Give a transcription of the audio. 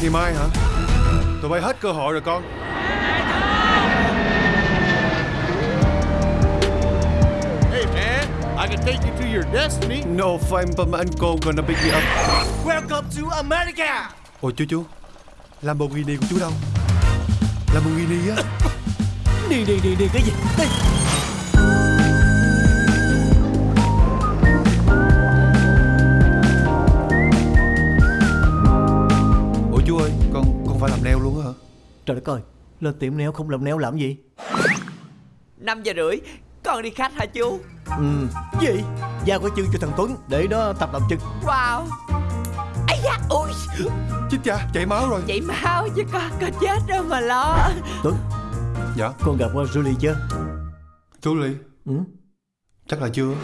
Ngày mai? Hả? Tụi bay hết cơ hội rồi con. Hey man, I can take you to your destiny. No fine but my uncle gonna pick me up. Welcome to America. Ôi chú chú. Lamborghini của chú đâu? Lamborghini á. Đi đi đi đi cái gì? Đi Con con phải làm neo luôn hả? Trời đất ơi Lên tiệm neo không làm neo làm gì? 5 giờ rưỡi Con đi khách hả chú? Ừ. Gì? Giao cái chân cho thằng Tuấn Để đó tập làm chân. Wow. Ây da ui Chết cha chảy máu rồi. Chảy máu chứ con có chết đâu mà lo. Tuấn. Dạ. Con gặp Julie chưa? Ly Ừ. Chắc là chưa